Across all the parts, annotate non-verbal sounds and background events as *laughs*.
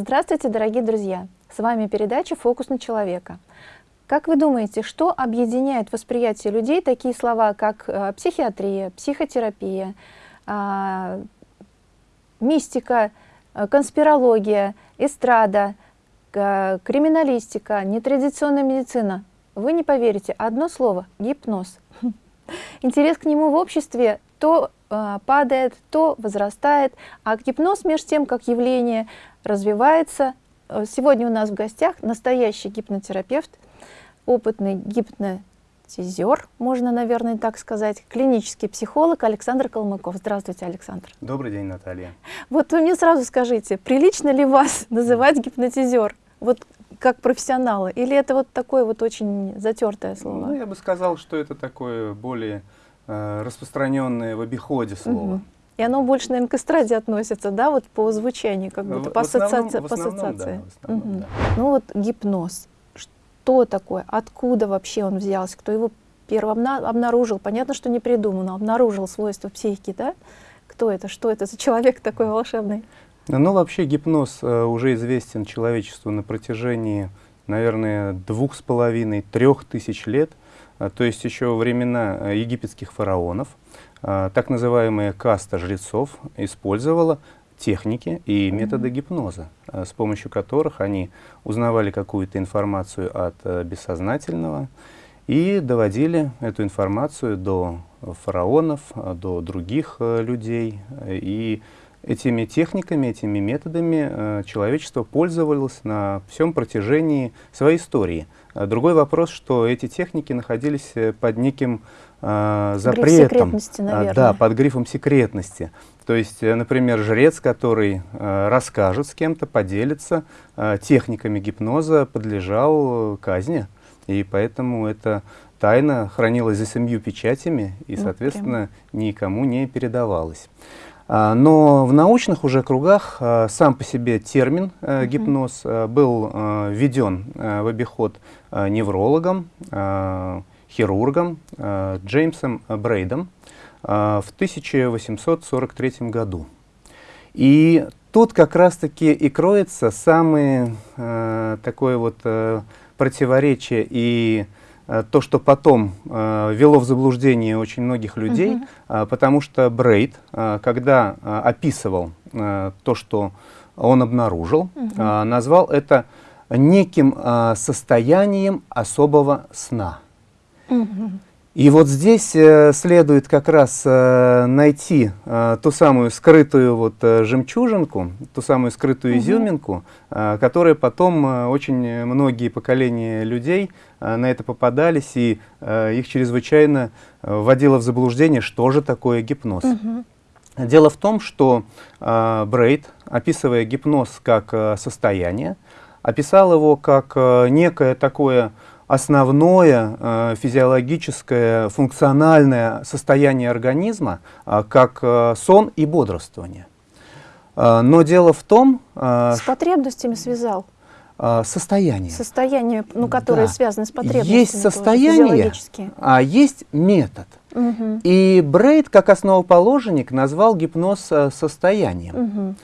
Здравствуйте, дорогие друзья! С вами передача «Фокус на человека». Как вы думаете, что объединяет восприятие людей такие слова, как э, психиатрия, психотерапия, э, мистика, э, конспирология, эстрада, криминалистика, нетрадиционная медицина? Вы не поверите, одно слово – гипноз. *laughs* Интерес к нему в обществе то э, падает, то возрастает, а гипноз, между тем, как явление, развивается. Э, сегодня у нас в гостях настоящий гипнотерапевт, опытный гипнотизер, можно, наверное, так сказать, клинический психолог Александр Калмыков. Здравствуйте, Александр. Добрый день, Наталья. Вот вы мне сразу скажите, прилично ли вас *laughs* называть гипнотизер? Вот как профессионала? Или это вот такое вот очень затертое слово? Ну, я бы сказал, что это такое более э, распространенное в обиходе слово. Угу. И оно больше, наверное, к эстраде относится, да, вот по звучанию, как будто, в, по, ассоциации. по ассоциации. Да, угу. да. Ну вот гипноз. Что такое? Откуда вообще он взялся? Кто его первым обнаружил? Понятно, что не придумал, но обнаружил свойства психики, да? Кто это? Что это за человек такой волшебный? Ну, вообще гипноз э, уже известен человечеству на протяжении, наверное, двух с половиной, трех тысяч лет, э, то есть еще времена э, египетских фараонов. Э, так называемая каста жрецов использовала техники и методы гипноза, э, с помощью которых они узнавали какую-то информацию от э, бессознательного и доводили эту информацию до фараонов, э, до других э, людей и Этими техниками, этими методами э, человечество пользовалось на всем протяжении своей истории. А другой вопрос, что эти техники находились э, под неким э, запретом. Гриф наверное. Да, под грифом секретности. То есть, э, например, жрец, который э, расскажет с кем-то, поделится э, техниками гипноза, подлежал казни. И поэтому эта тайна хранилась за семью печатями и, соответственно, никому не передавалась. А, но в научных уже кругах а, сам по себе термин э, гипноз э, был э, введен в обиход неврологом, хирургом Джеймсом Брейдом в 1843 году. И тут как раз-таки и кроется самое такое вот противоречие и то, что потом э, вело в заблуждение очень многих людей, -huh. э, потому что Брейд, э, когда э, описывал э, то, что он обнаружил, -huh. э, назвал это неким э, состоянием особого сна. -huh. И вот здесь э, следует как раз э, найти э, ту самую скрытую вот жемчужинку, ту самую скрытую угу. изюминку, которая потом очень многие поколения людей на это попадались, и их чрезвычайно вводило в заблуждение, что же такое гипноз. Угу. Дело в том, что Брейд, описывая гипноз как состояние, описал его как некое такое основное э, физиологическое функциональное состояние организма, э, как э, сон и бодрствование. Но дело в том... С потребностями связал? Состояние. Состояние, ну, которое да. связано с потребностями. Есть состояние, а есть метод. Угу. И Брейд, как основоположник, назвал гипноз состоянием. Угу.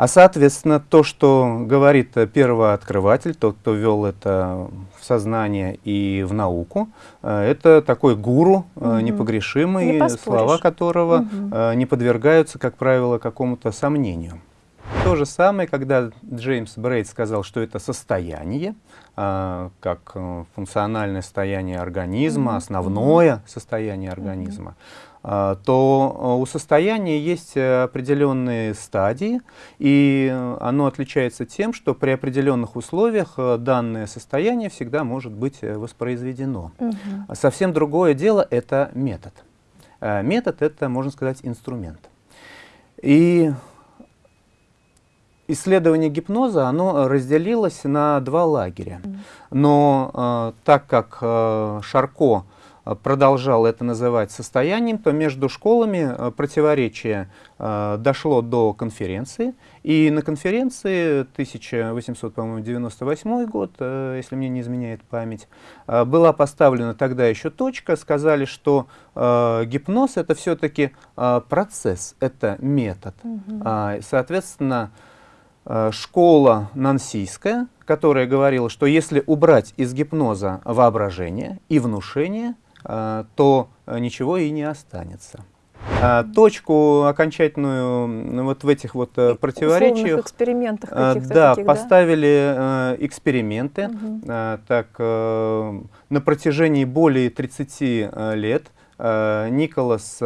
А, соответственно, то, что говорит первооткрыватель, тот, кто ввел это в сознание и в науку, э, это такой гуру угу. непогрешимый, не слова которого угу. не подвергаются, как правило, какому-то сомнению. То же самое, когда Джеймс Брейд сказал, что это состояние, как функциональное состояние организма, основное состояние организма, то а, у состояния есть э, определенные стадии, и оно отличается тем, что при определенных условиях э, данное состояние всегда может быть э, воспроизведено. Угу. Совсем другое дело — это метод. Метод — это, можно сказать, инструмент. И исследование гипноза, оно разделилось на два лагеря. Но так как Шарко Э, продолжал это называть состоянием, то между школами э, противоречие э, дошло до конференции. И на конференции 1898 год, если мне не изменяет память, была поставлена тогда еще точка. Сказали, что гипноз это все-таки процесс, это метод. Угу. Соответственно, э, школа нансийская, которая говорила, что если убрать из гипноза воображение и внушение, э, то ничего и не останется. А, точку окончательную вот в этих вот э, противоречиях экспериментах э, да, таких, поставили да? эксперименты. Угу. Так, на протяжении более 30 лет Николас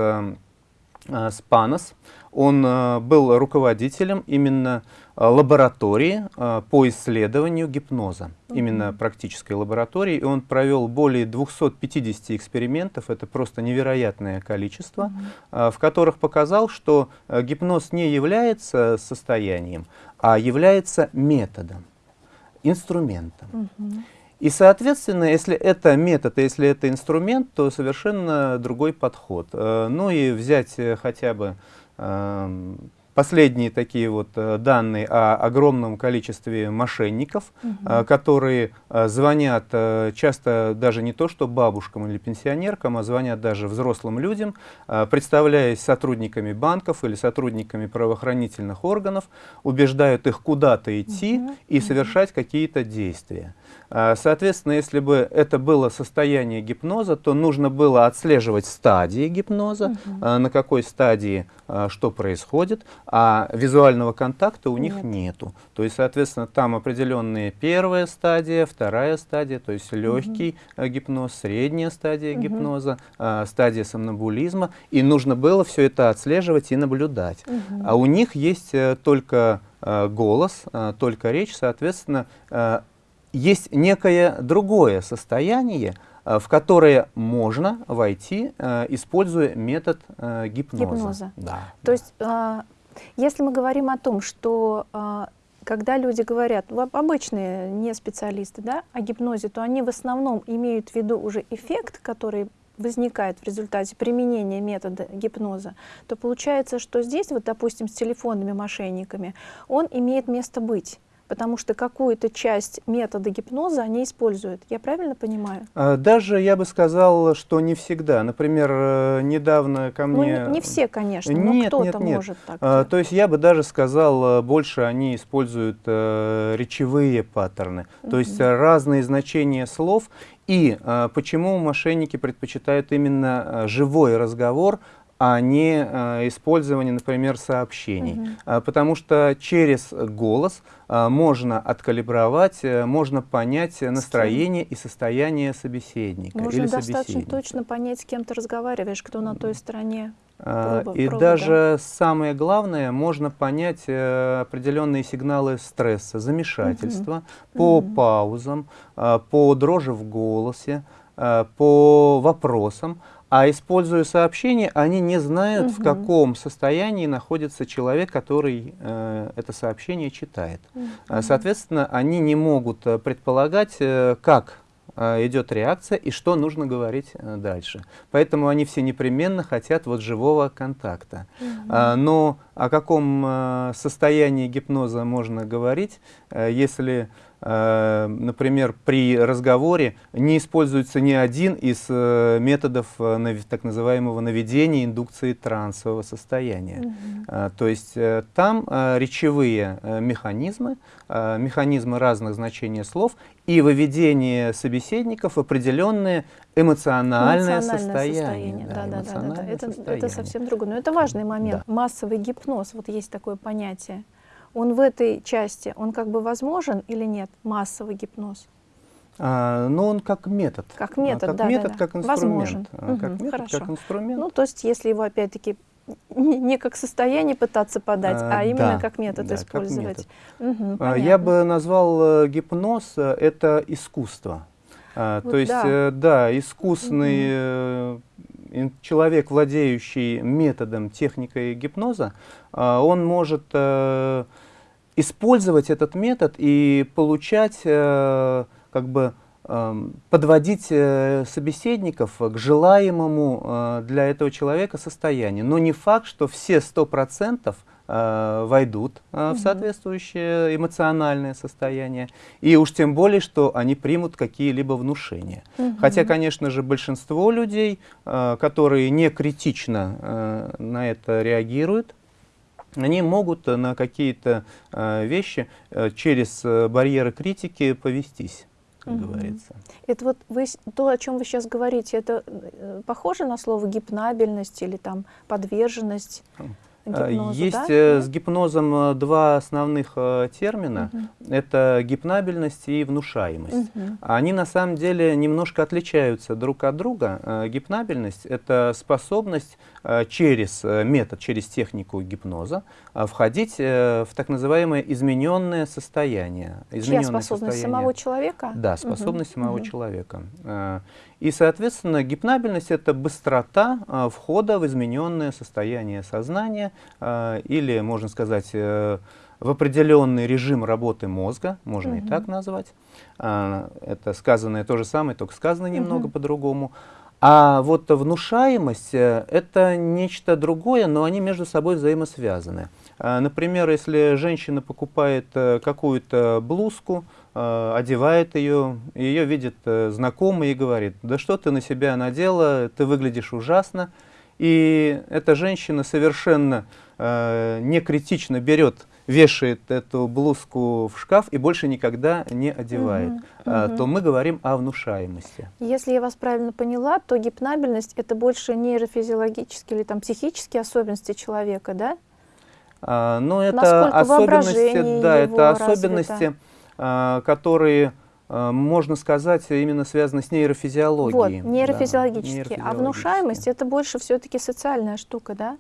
Спанос, он был руководителем именно Э, лаборатории э, по исследованию гипноза, mm -hmm. именно практической лаборатории. И он провел более 250 экспериментов, это просто невероятное количество, mm -hmm. в которых показал, что гипноз не является состоянием, а является методом, инструментом. Mm -hmm. И, соответственно, если это метод, если это инструмент, то совершенно другой подход. Ну и взять хотя бы эм, последние такие вот э, данные о огромном количестве мошенников, угу. которые э, звонят часто даже не то что бабушкам или пенсионеркам, а звонят даже взрослым людям, представляясь сотрудниками банков или сотрудниками правоохранительных органов, убеждают их куда-то идти угу. и совершать какие-то действия. Соответственно, если бы это было состояние гипноза, то нужно было отслеживать стадии гипноза, угу. на какой стадии что происходит, а визуального контакта у них Нет. нету. То есть, соответственно, там определенные первая стадия, вторая стадия, то есть легкий угу. гипноз, средняя стадия угу. гипноза, э, стадия сомнамбулизма, и нужно было все это отслеживать и наблюдать. Угу. А у них есть э, только э, голос, э, только речь, соответственно, э, есть некое другое состояние, э, в которое можно войти, э, используя метод э, гипноза. гипноза. Да, То да. есть а, если мы говорим о том, что а, когда люди говорят, обычные не специалисты, да, о гипнозе, то они в основном имеют в виду уже эффект, который возникает в результате применения метода гипноза, то получается, что здесь, вот, допустим, с телефонными мошенниками, он имеет место быть потому что какую-то часть метода гипноза они используют. Я правильно понимаю? А, даже я бы сказал, что не всегда. Например, э, недавно ко ну, мне... Ну, не, все, конечно, но кто-то может так. А, то есть я бы даже сказал, э, больше они используют а, речевые паттерны, mm -hmm. то есть разные значения слов. И а, почему мошенники предпочитают именно живой разговор, а не э, использование, например, сообщений. Угу. А, потому что через голос а, можно откалибровать, а, можно понять настроение и состояние собеседника. Можно или достаточно точно понять, с кем ты разговариваешь, кто на той стороне. Проба, и провода. даже самое главное, можно понять э, определенные сигналы стресса, замешательства угу. по угу. паузам, э, по дрожи в голосе, э, по вопросам. А используя сообщение, они не знают, угу. в каком состоянии находится человек, который э, это сообщение читает. Угу. Соответственно, они не могут э, предполагать, э, как э, идет реакция и что нужно говорить дальше. Поэтому они все непременно хотят вот живого контакта. Угу. А, но о каком состоянии гипноза можно говорить, если например, при разговоре не используется ни один из э, методов э, так называемого наведения индукции трансового состояния. Mm -hmm. То есть там речевые механизмы, механизмы разных значений слов и выведение собеседников в определенное эмоциональное, эмоциональное состояние. состояние. Да, да, да, да, да. Это, это совсем другое. Но это важный момент. Да. Массовый гипноз, вот есть такое понятие он в этой части, он как бы возможен или нет, массовый гипноз? А, ну, он как метод. Как метод, как да, метод, да, как инструмент. Возможен. А, как метод, хорошо. как инструмент. Ну, то есть, если его опять-таки не как состояние пытаться подать, а, а именно да, как метод да, использовать. Как метод. Угу, а, я бы назвал э, гипноз э, это искусство. А, вот то есть, да, э, да искусный угу человек, владеющий методом, техникой гипноза, а, он может использовать этот метод и получать, э, как бы, эм, подводить э, собеседников к желаемому для этого человека состоянию. Но не факт, что все 100% э, войдут э, угу. в соответствующее эмоциональное состояние. И уж тем более, что они примут какие-либо внушения. Угу. Хотя, конечно же, большинство людей, э, которые не критично э, на это реагируют, они могут на какие-то э, вещи э, через э, барьеры критики повестись как угу. говорится. Это вот вы, то, о чем вы сейчас говорите, это э, похоже на слово гипнабельность или там подверженность? Э, гипнозу, Есть да? Э, с гипнозом э, два основных термина. Угу. Это гипнабельность и внушаемость. Угу. Они на самом деле немножко отличаются друг от друга. Гипнабельность — это способность через метод, через технику гипноза входить в так называемое измененное состояние. Измененное Чья способность состояние. самого человека? Да, способность угу. самого угу. человека. И, соответственно, гипнабельность — это быстрота э, входа в измененное состояние сознания э, или, можно сказать, э, в определенный режим работы мозга, можно угу. и так назвать. Э, это сказанное то же самое, только сказано немного угу. по-другому. А вот внушаемость э, — это нечто другое, но они между собой взаимосвязаны. Э, например, если женщина покупает э, какую-то блузку, э, одевает ее, ее видит знакомый и говорит, да что ты на себя надела, ты выглядишь ужасно. И эта женщина совершенно э, некритично берет, вешает эту блузку в шкаф и больше никогда не одевает, угу, а, угу. то мы говорим о внушаемости. Если я вас правильно поняла, то гипнабельность — это больше нейрофизиологические или там, психические особенности человека, да? А, ну, это особенности, да, это особенности, развито? А, которые а, можно сказать, именно связаны с нейрофизиологией. Вот, нейрофизиологические. Да, а внушаемость это больше все-таки социальная штука, да?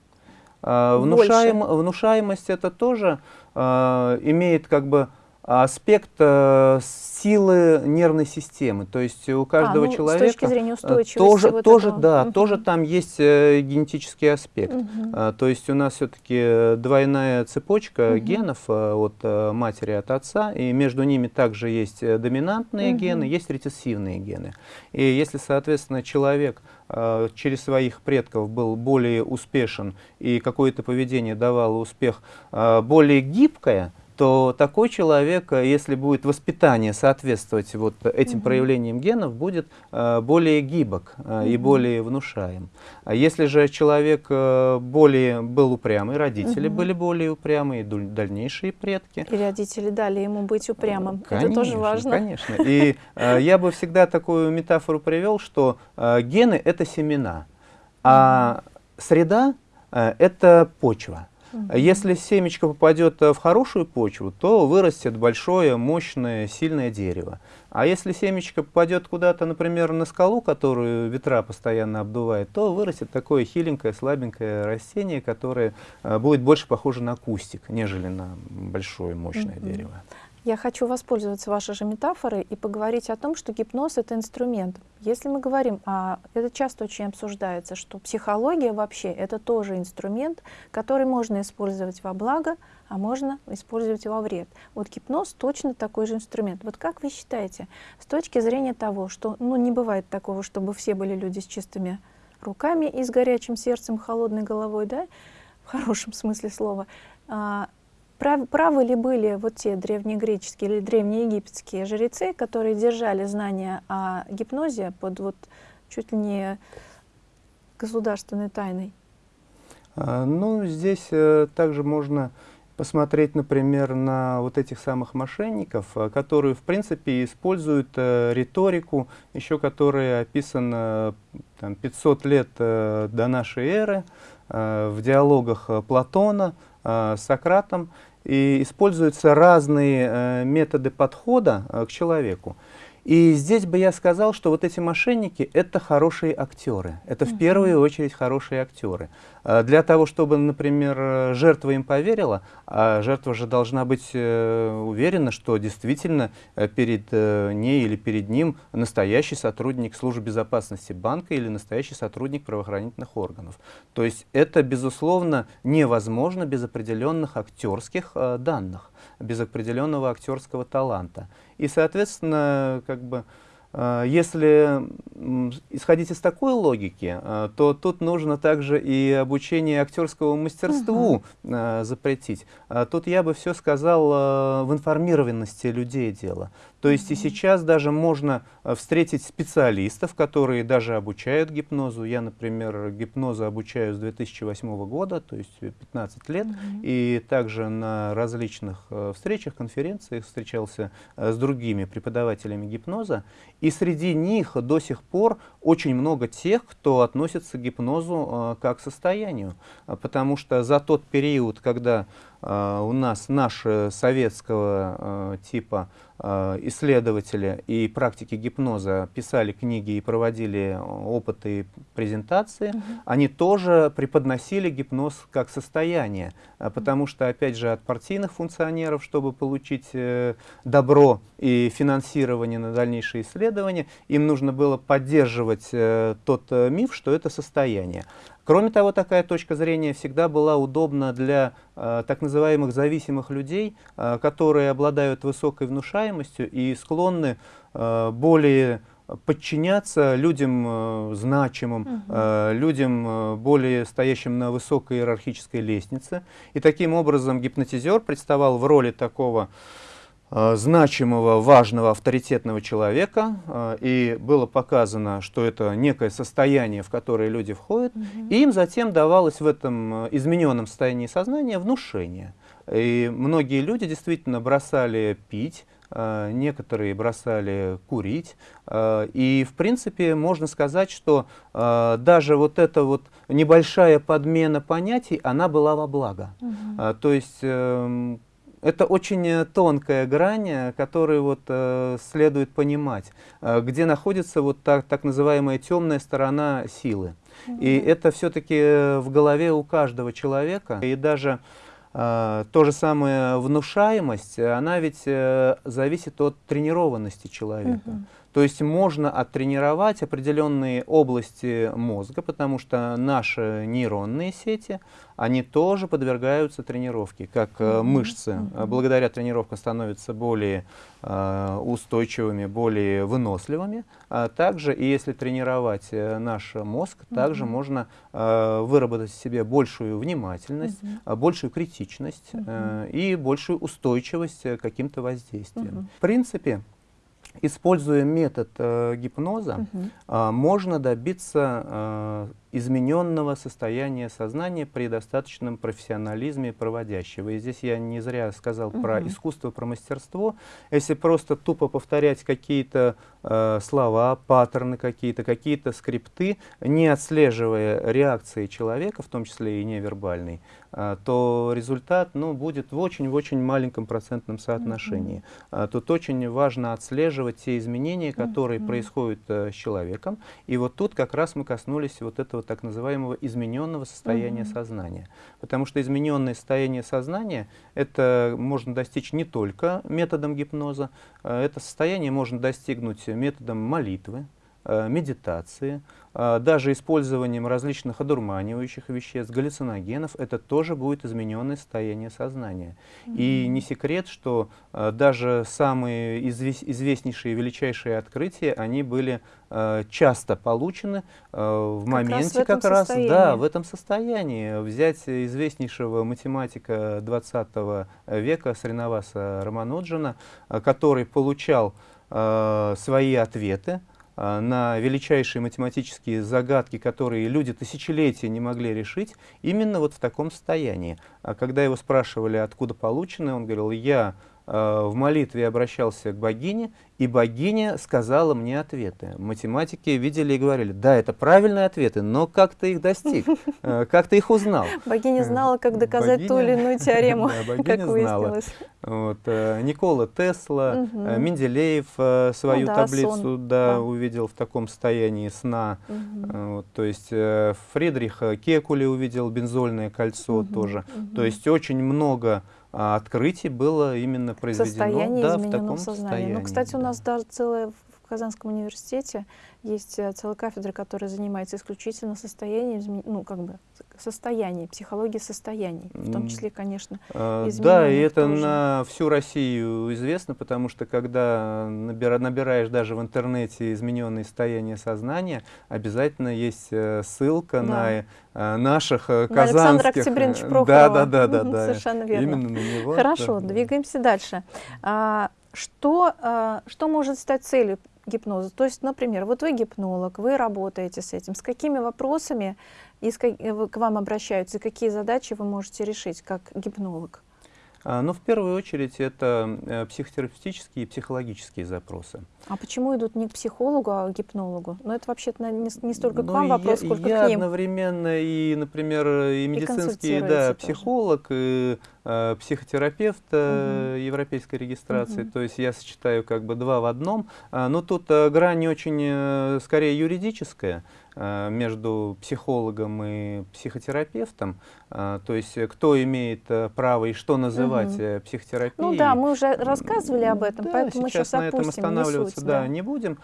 Внушаем, внушаемость это тоже имеет как бы аспект э, силы нервной системы. То есть у каждого а, ну, человека... С точки зрения э, устойчивости. Тоже, вот тоже да, угу. тоже там есть э, генетический аспект. Угу. А, то есть у нас все-таки двойная цепочка угу. генов э, от э, матери, от отца, и между ними также есть э, доминантные угу. гены, есть рецессивные гены. И если, соответственно, человек э, через своих предков был более успешен и какое-то поведение давало успех э, более гибкое, то такой человек, э, если будет воспитание соответствовать вот этим угу. проявлениям генов, будет э, более гибок э, угу. и более внушаем. А если же человек э, более был упрямый, родители угу. были более упрямые, дальнейшие предки. И родители дали ему быть упрямым. Конечно, Это тоже важно. Конечно. И э, *laughs* я бы всегда такую метафору привел, что э, гены — это семена, а среда э, — это почва. Если семечко попадет э, в хорошую почву, то вырастет большое, мощное, сильное дерево. А если семечко попадет куда-то, например, на скалу, которую ветра постоянно обдувает, то вырастет такое хиленькое, слабенькое растение, которое э, будет больше похоже на кустик, нежели на большое, мощное -hmm. дерево. Я хочу воспользоваться вашей же метафорой и поговорить о том, что гипноз — это инструмент. Если мы говорим, а это часто очень обсуждается, что психология вообще — это тоже инструмент, который можно использовать во благо, а можно использовать во вред. Вот гипноз точно такой же инструмент. Вот как вы считаете, с точки зрения того, что ну, не бывает такого, чтобы все были люди с чистыми руками и с горячим сердцем, холодной головой, да, в хорошем смысле слова, а, Прав, правы ли были вот те древнегреческие или древнеегипетские жрецы, которые держали знания о гипнозе под вот чуть ли не государственной тайной? А, ну, здесь э, также можно посмотреть, например, на вот этих самых мошенников, э, которые, в принципе, используют э, риторику, еще которая описана там, 500 лет до нашей эры в диалогах Платона, э, Сократом, и используются разные э, методы подхода э, к человеку. И здесь бы я сказал, что вот эти мошенники — это хорошие актеры. Это в первую очередь хорошие актеры. А для того, чтобы, например, жертва им поверила, а жертва же должна быть э, уверена, что действительно э, перед э, ней или перед ним настоящий сотрудник службы безопасности банка или настоящий сотрудник правоохранительных органов. То есть это, безусловно, невозможно без определенных актерских данных, без определенного актерского таланта. И, соответственно, как бы, э, если исходить из такой логики, э, то тут нужно также и обучение актерскому мастерству угу. запретить. Тут я бы все сказал в информированности людей дело. То есть и сейчас даже можно э, встретить специалистов, которые даже обучают гипнозу. Я, например, гипнозу обучаю с 2008 года, то есть 15 лет. И также на различных э, встречах, конференциях встречался э, с другими преподавателями гипноза. И среди них до сих пор очень много тех, кто относится к гипнозу как к состоянию. Потому что за тот период, когда у нас наши советского а, типа а, исследователи и практики гипноза писали книги и проводили опыты и презентации, угу. они тоже преподносили гипноз как состояние, потому что, опять же, от партийных функционеров, чтобы получить э, добро и финансирование на дальнейшие исследования, им нужно было поддерживать э, тот э, миф, что это состояние. Кроме того, такая точка зрения всегда была удобна для э, так называемых зависимых людей, э, которые обладают высокой внушаемостью и склонны э, более подчиняться людям э, значимым, угу. э, людям, э, более стоящим на высокой иерархической лестнице. И таким образом гипнотизер представал в роли такого Э, значимого, важного, авторитетного человека, э, и было показано, что это некое состояние, в которое люди входят, угу. и им затем давалось в этом э, измененном состоянии сознания внушение. И многие люди действительно бросали пить, некоторые бросали курить, и в принципе можно сказать, что даже вот эта вот небольшая подмена понятий, она была во благо. Угу. То есть эм, это очень э, тонкая грань, э, которую вот, э, следует понимать, э, где находится вот так, так называемая темная сторона силы. Mm -hmm. И это все-таки э, в голове у каждого человека. И даже э, то же самое внушаемость, она ведь э, зависит от тренированности человека. Mm -hmm. То есть можно оттренировать определенные области мозга, потому что наши нейронные сети, они тоже подвергаются тренировке, как -hmm. мышцы. Mm -hmm. Благодаря тренировкам становятся более э, устойчивыми, более выносливыми. А также, и если тренировать э, наш мозг, mm -hmm. также можно э, выработать в себе большую внимательность, mm -hmm. большую критичность mm -hmm. э, и большую устойчивость к каким-то воздействиям. Mm -hmm. В принципе, Используя метод э, гипноза, угу. э, можно добиться э, измененного состояния сознания при достаточном профессионализме проводящего. И здесь я не зря сказал угу. про искусство, про мастерство. Если просто тупо повторять какие-то э, слова, паттерны какие-то, какие-то скрипты, не отслеживая реакции человека, в том числе и невербальной, э, то результат ну, будет в очень-очень маленьком процентном соотношении. Угу. Тут очень важно отслеживать те изменения, которые угу. происходят э, с человеком. И вот тут как раз мы коснулись вот этого так называемого измененного состояния угу. сознания. Потому что измененное состояние сознания это можно достичь не только методом гипноза, э, это состояние можно достигнуть методом молитвы, медитации, э, даже использованием различных одурманивающих веществ, галлюциногенов, это тоже будет измененное состояние сознания. Mm -hmm. И не секрет, что э, даже самые известнейшие, величайшие открытия, они были часто получены в как моменте раз в как раз да, в этом состоянии. Взять известнейшего математика 20 века Сринаваса Рамануджана, который получал свои ответы, на величайшие математические загадки, которые люди тысячелетия не могли решить, именно вот в таком состоянии. А когда его спрашивали, откуда получены, он говорил, я Э, в молитве обращался к богине, и богиня сказала мне ответы. Математики видели и говорили, да, это правильные ответы, но как ты их достиг, э, как ты их узнал? Богиня э, знала, как доказать ту или иную *laughs* теорему, как выяснилось. Вот, Никола Тесла, Менделеев свою ну, таблицу да, увидел в таком состоянии сна. Вот, то есть Фридрих Кекули увидел бензольное кольцо тоже. То есть очень много открытий было именно произведено Состояние да, в таком сознания. состоянии. Ну, кстати, да. у нас даже целое в Казанском университете есть э, целая кафедра, которая занимается исключительно состоянием, ну, как бы, состояние, психология состояний, в том числе, конечно, а, Да, и это тоже. на всю Россию известно, потому что когда набира, набираешь даже в интернете измененные состояния сознания, обязательно есть э, ссылка да. на э, наших на казанских... Александра Октябриновича Прохорова. Да, да, да, да, да. Совершенно верно. Именно на него. Хорошо, да. двигаемся дальше. А, Что, что может стать целью гипноза? То есть, например, вот вы гипнолог, вы работаете с этим. С какими вопросами э, к вам обращаются, и какие задачи вы можете решить как гипнолог? А, ну, в первую очередь, это э, психотерапевтические и психологические запросы. А почему идут не к психологу, а к гипнологу? Ну, это вообще-то не, не столько к ну, вам вопрос, я, сколько я к ним. одновременно и, например, и медицинский и да, психолог, и э, психотерапевт э, угу. европейской регистрации. Угу. То есть я сочетаю как бы два в одном. А, но тут э, грань очень, э, скорее, юридическая. Э, между психологом и психотерапевтом, э, то есть э, кто имеет право и что называть угу. психотерапией. Ну да, мы уже рассказывали об этом, да, поэтому сейчас, сейчас на этом останавливаться суть, да, да. не будем.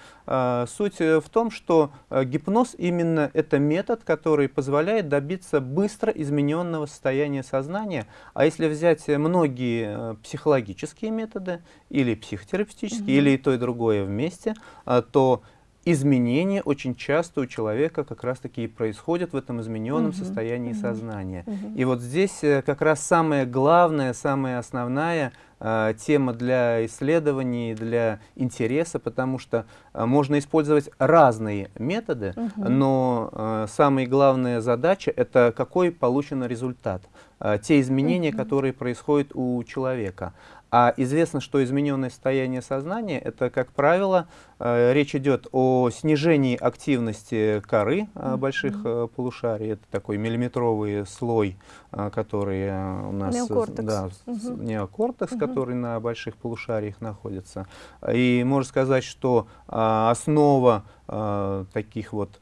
Суть в том, что гипноз именно это метод, который позволяет добиться быстро измененного состояния сознания. А если взять многие психологические методы или психотерапевтические, угу. или и то, и другое вместе, то изменения очень часто у человека как раз-таки и происходят в этом измененном угу, состоянии угу, сознания. Угу. И вот здесь э, как раз самая главная, самая основная э, тема для исследований, для интереса, потому что э, можно использовать разные методы, угу. но э, самая главная задача — это какой получен результат, э, те изменения, угу. которые происходят у человека. А известно, что измененное состояние сознания, это, как правило, э, речь идет о снижении активности коры э, больших э, полушарий. Это такой миллиметровый слой, э, который э, у нас... Неокортекс. Да, угу. неокортекс, угу. который на больших полушариях находится. И можно сказать, что э, основа э, таких вот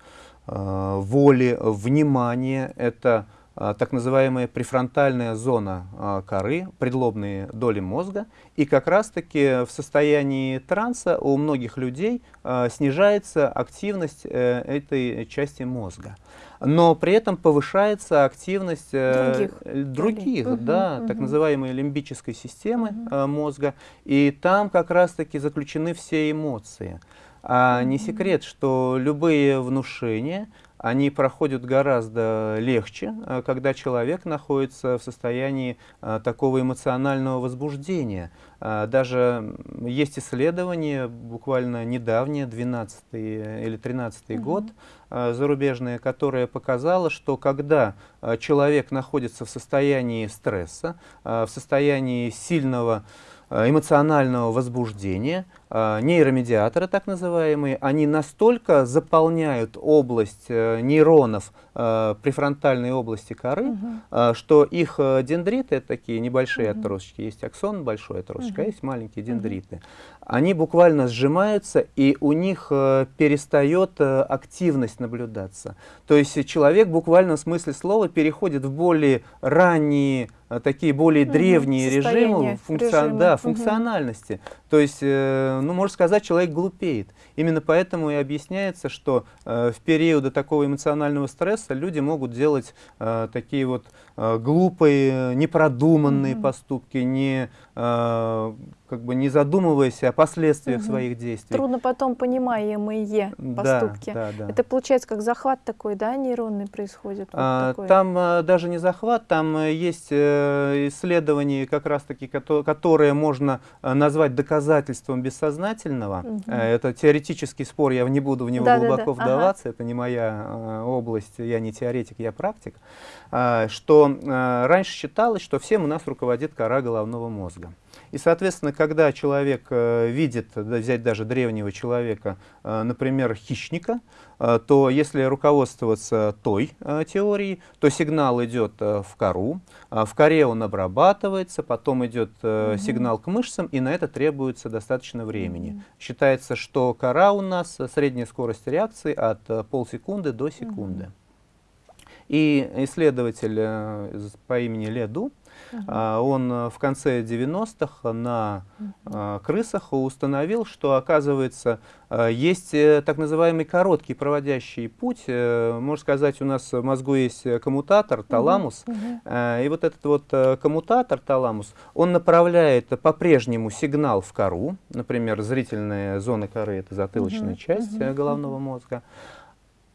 э, воли, внимания, это так называемая префронтальная зона а, коры, предлобные доли мозга. И как раз-таки в состоянии транса у многих людей а, снижается активность э, этой части мозга. Но при этом повышается активность э, других, других угу, да, угу. так называемой лимбической системы угу. мозга. И там как раз-таки заключены все эмоции. А не секрет, что любые внушения, они проходят гораздо легче, э, когда человек находится в состоянии э, такого эмоционального возбуждения. Э, даже есть исследования, буквально недавние, 12 или 13 угу. год, зарубежные, которое показало, что когда человек находится в состоянии стресса, в состоянии сильного эмоционального возбуждения, э, нейромедиаторы так называемые, они настолько заполняют область э, нейронов префронтальной области коры, угу. что их дендриты, это такие небольшие угу. отросточки, есть аксон, большой отросточек, угу. а есть маленькие дендриты. Они буквально сжимаются, и у них перестает активность наблюдаться. То есть человек буквально в смысле слова переходит в более ранние Э, такие более угу, древние режимы, функцион, режима. да, функциональности. Угу. То есть, э, ну, можно сказать, человек глупеет. Именно поэтому и объясняется, что э, в периоды такого эмоционального стресса люди могут делать э, такие вот э, глупые, непродуманные угу. поступки, не э, как бы не задумываясь о последствиях угу. своих действий. Трудно потом понимаемые поступки. Да, да, да. Это получается как захват такой, да, нейронный происходит? Вот а, там а, даже не захват, там а, есть а, исследования, как раз-таки, которые, которые можно назвать доказательством бессознательного. Угу. Это теоретический спор, я не буду в него да, глубоко да, да. вдаваться, ага. это не моя а, область, я не теоретик, я практик. А, что а, раньше считалось, что всем у нас руководит кора головного мозга. И, соответственно, когда человек э, видит, взять даже древнего человека, э, например, хищника, э, то если руководствоваться той теорией, то сигнал идет в кору, в коре он обрабатывается, потом идет угу. сигнал к мышцам, и на это требуется достаточно времени. Угу. Считается, что кора у нас, средняя скорость реакции от полсекунды до секунды. Угу. И исследователь по имени Леду Uh Он э, в конце 90-х на uh крысах установил, что, оказывается, э, есть так называемый короткий проводящий путь. Можно сказать, у нас в мозгу есть коммутатор, таламус. Uh -huh. И вот этот вот коммутатор, таламус, он направляет по-прежнему сигнал в кору. Например, зрительная зона коры — это затылочная часть головного мозга.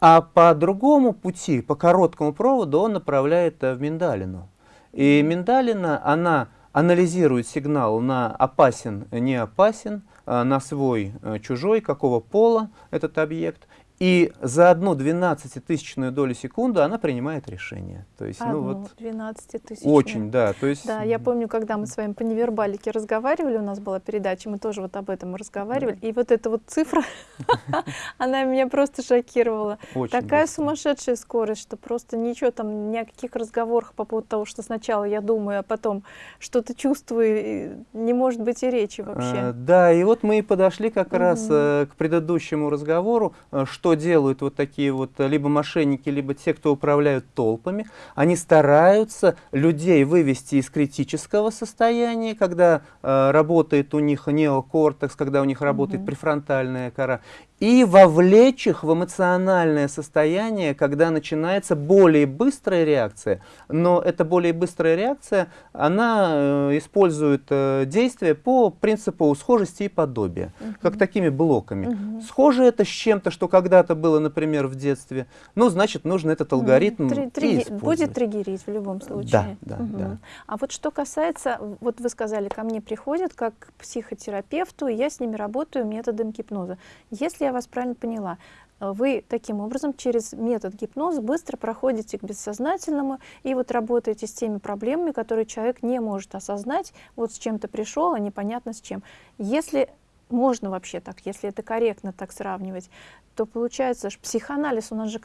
А по другому пути, по короткому проводу, он направляет в миндалину. И миндалина, она анализирует сигнал на опасен, не опасен, на свой, чужой, какого пола этот объект, и за одну двенадцатитысячную долю секунды она принимает решение. То есть, одну ну, вот, двенадцатитысячную. Очень, да. То есть, да, я помню, когда мы с вами по невербалике разговаривали, у нас была передача, мы тоже вот об этом разговаривали, да. и вот эта вот цифра, *laughs* она меня просто шокировала. Такая сумасшедшая скорость, что просто ничего там, ни о каких разговорах по поводу того, что сначала я думаю, а потом что-то чувствую, не может быть и речи вообще. А, да, и вот мы и подошли как раз э, к предыдущему разговору, э, что делают вот такие вот э, либо мошенники, либо те, кто управляют толпами, они стараются людей вывести из критического состояния, когда э, работает у них неокортекс, когда у них работает угу. префронтальная кора, и вовлечь их в эмоциональное состояние, когда начинается более быстрая реакция. Но эта более быстрая реакция, она э, использует э, действия по принципу схожести и подобия, угу. как такими блоками. Угу. Схоже это с чем-то, что когда-то было, например, в детстве, ну, значит, нужно этот алгоритм Три, триги, Будет триггерить в любом случае. Да, да, угу. да. А вот что касается, вот вы сказали, ко мне приходят как к психотерапевту, и я с ними работаю методом гипноза. Если я вас правильно поняла, э, вы таким образом через метод гипноза быстро проходите к бессознательному и вот работаете с теми проблемами, которые человек не может осознать, вот с чем-то пришел, а непонятно с чем. Если можно вообще так, если это корректно так сравнивать, то получается, что психоанализ у нас же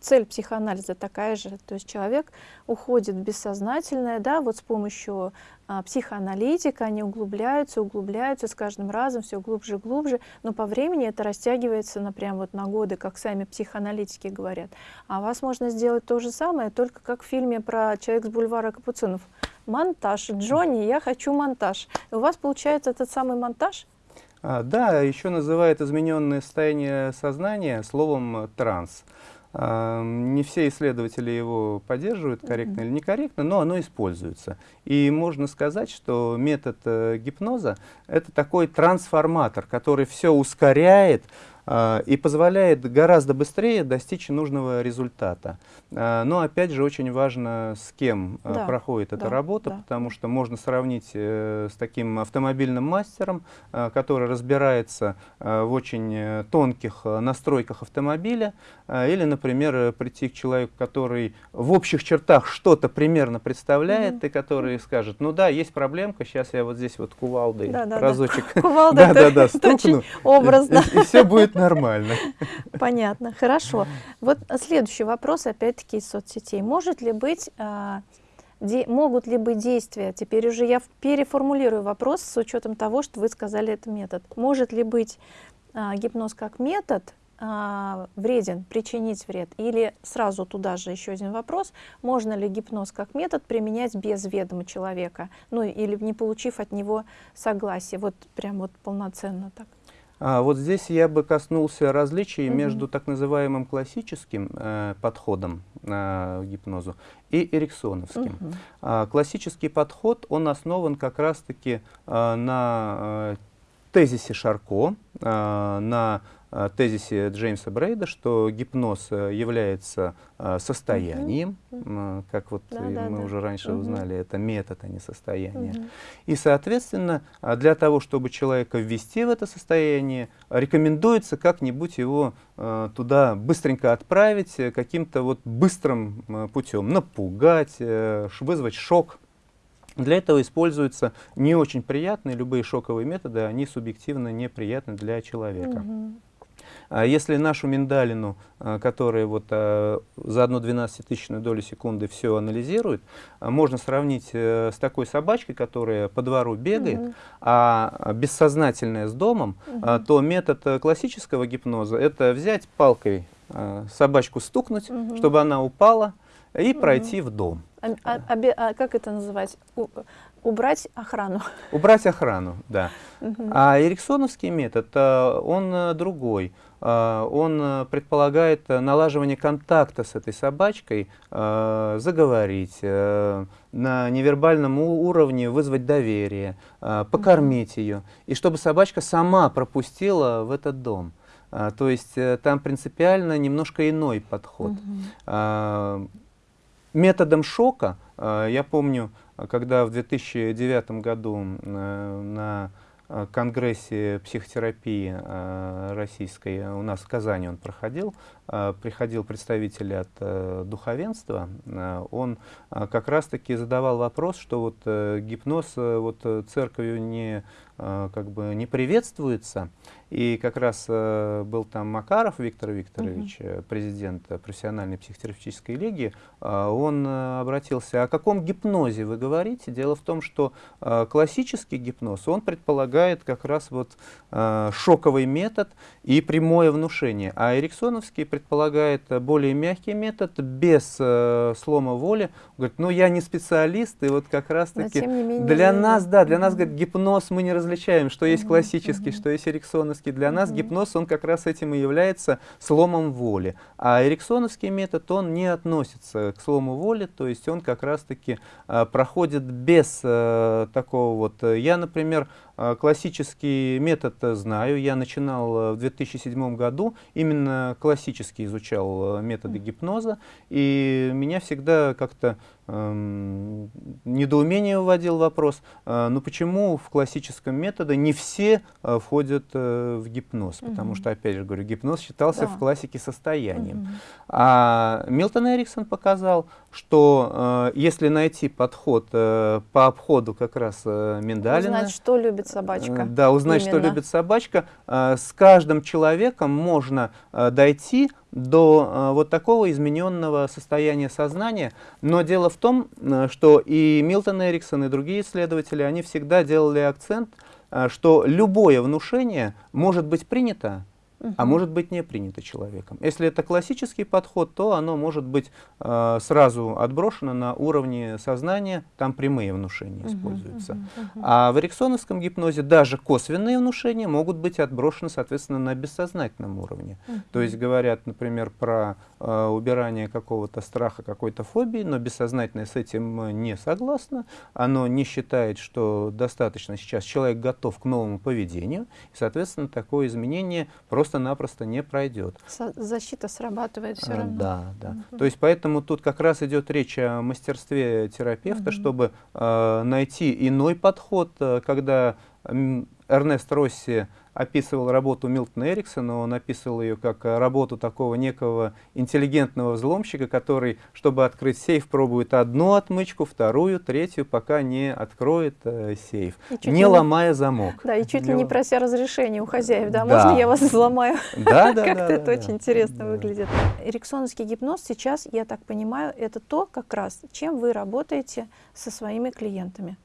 цель психоанализа такая же, то есть человек уходит в бессознательное, да, вот с помощью а, психоаналитика, они углубляются, углубляются с каждым разом все глубже и глубже, но по времени это растягивается на прям вот на годы, как сами психоаналитики говорят. А вас можно сделать то же самое, только как в фильме про «Человек с бульвара Капуцинов». Монтаж. Джонни, я хочу монтаж. И у вас получается этот самый монтаж? А, да, еще называют измененное состояние сознания словом «транс». Не все исследователи его поддерживают, корректно mm -hmm. или некорректно, но оно используется. И можно сказать, что метод э, гипноза — это такой трансформатор, который все ускоряет, а, и позволяет гораздо быстрее достичь нужного результата. А, но опять же очень важно, с кем а, да, проходит эта да, работа, да. потому что можно сравнить э, с таким автомобильным мастером, который разбирается в очень э, тонких настройках автомобиля, или, например, прийти к человеку, который в общих чертах что-то примерно представляет, угу. и который скажет, ну да, есть проблемка, сейчас я вот здесь вот кувалдой да, да, разочек *laughs* *laughs* да. Кувалда да, да, *laughs* да, стукну, образно. И, и все будет нормально. Понятно, хорошо. Вот следующий вопрос, опять-таки, из соцсетей. Может ли быть, де, могут ли быть действия, теперь уже я переформулирую вопрос с учетом того, что вы сказали это метод. Может ли быть а, гипноз как метод а, вреден, причинить вред? Или сразу туда же еще один вопрос, можно ли гипноз как метод применять без ведома человека, ну или не получив от него согласия, вот прям вот полноценно так? А, вот здесь я бы коснулся различий угу. между так называемым классическим э, подходом э, к гипнозу и эриксоновским. Угу. А, классический подход, он основан как раз-таки э, на э, тезисе Шарко, э, на тезисе Джеймса Брейда, что гипноз э, является э, состоянием, -hmm. как вот да, мы да, уже раньше -hmm. узнали, это метод, а не состояние. -hmm. И, соответственно, для того, чтобы человека ввести в это состояние, рекомендуется как-нибудь его туда быстренько отправить каким-то вот быстрым путем, напугать, вызвать шок. Для этого используются не очень приятные, любые шоковые методы, они субъективно неприятны для человека. -hmm. А если нашу миндалину, а, которая вот а, за одну двенадцатитысячную долю секунды все анализирует, можно сравнить э, с такой собачкой, которая по двору бегает, угу. а бессознательная с домом, угу. то метод э, классического гипноза – это взять палкой собачку стукнуть, угу. чтобы она упала, и угу. пройти в дом. А, а, а, а как это называть? Убрать охрану. *laughs* Убрать охрану, да. Угу. А эриксоновский метод, э, он э, другой. Э, он предполагает налаживание контакта с этой собачкой, заговорить, на невербальном уровне вызвать доверие, покормить ее, и чтобы собачка сама пропустила в этот дом. То есть там принципиально немножко иной подход. Угу. Методом шока, я помню, когда в 2009 году на Э, конгрессе психотерапии э, российской у нас в Казани он проходил. Э, приходил представитель от духовенства. Он как раз-таки задавал вопрос, что вот гипноз вот церковью не как бы не приветствуется. И как раз э, был там Макаров Виктор Викторович, uh президент профессиональной психотерапевтической лиги. Э, он э, обратился, о каком гипнозе вы говорите? Дело в том, что э, классический гипноз, он предполагает как раз вот э, шоковый метод и прямое внушение. А эриксоновский предполагает более мягкий метод, без э, слома воли. Говорит, ну я не специалист, и вот как раз-таки для нас, да, для нас, говорит, гипноз мы не различаем, что есть классический, что есть эриксоновский эриксоновский, для нас гипноз, он как раз этим и является сломом воли. А эриксоновский метод, он не относится к слому воли, то есть он как раз-таки э, проходит без э, такого вот... Э, я, например, классический метод знаю, я начинал в 2007 году, именно классически изучал методы гипноза, и меня всегда как-то недоумение вводил вопрос, э, ну почему в классическом методе не все э, входят э, в гипноз, угу. потому что, опять же говорю, гипноз считался да. в классике состоянием. Угу. А Милтон Эриксон показал, что если найти подход по обходу как раз Миндалина... Узнать, что любит собачка. Да, узнать, Именно. что любит собачка. С каждым человеком можно дойти до э, вот такого измененного состояния сознания. Но дело в том, э, что и Милтон Эриксон, и другие исследователи, они всегда делали акцент, э, что любое внушение может быть принято, угу. а может быть не принято человеком. Если это классический подход, то оно может быть э, сразу отброшено на уровне сознания, там прямые внушения угу, используются. Угу, угу. А в эриксоновском гипнозе даже косвенные внушения могут быть отброшены, соответственно, на бессознательном уровне. Угу. То есть говорят, например, про убирание какого-то страха, какой-то фобии, но бессознательное с этим не согласно, оно не считает, что достаточно сейчас человек готов к новому поведению, и, соответственно, такое изменение просто просто-напросто не пройдет. Защита срабатывает все а, равно. Да, да. Угу. То есть поэтому тут как раз идет речь о мастерстве терапевта, угу. чтобы э, найти иной подход, э, когда Эрнест Росси описывал работу Милтона Эриксона, он описывал ее как э, работу такого некого интеллигентного взломщика, который, чтобы открыть сейф, пробует одну отмычку, вторую, третью, пока не откроет э, сейф, не, не ломая замок. Да, и чуть ли не прося разрешения у хозяев, да, можно я вас взломаю? Да, да, *laughs* Как-то это очень интересно выглядит. Эриксоновский гипноз сейчас, я так понимаю, это то как раз, чем вы работаете со своими клиентами.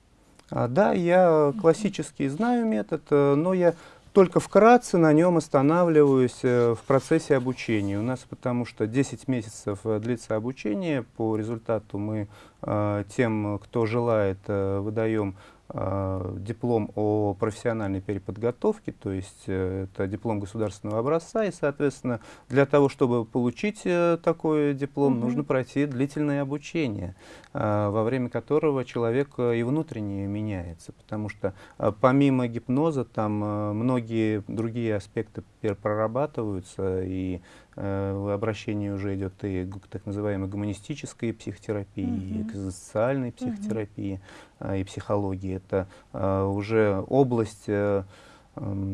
А, да, я классический знаю метод, э, но я только вкратце на нем останавливаюсь э, в процессе обучения. У нас потому что 10 месяцев э, длится обучение. По результату мы э, тем, кто желает, выдаем диплом о профессиональной переподготовке, то есть э, это диплом государственного образца, и, соответственно, для того, чтобы получить э, такой диплом, угу. нужно пройти длительное обучение, э, во время которого человек э, и внутренне меняется, потому что э, помимо гипноза там э, многие другие аспекты прорабатываются, и э, обращение уже идет и к так называемой гуманистической психотерапии, mm -hmm. и к социальной психотерапии, mm -hmm. э, и психологии. Это э, уже область э,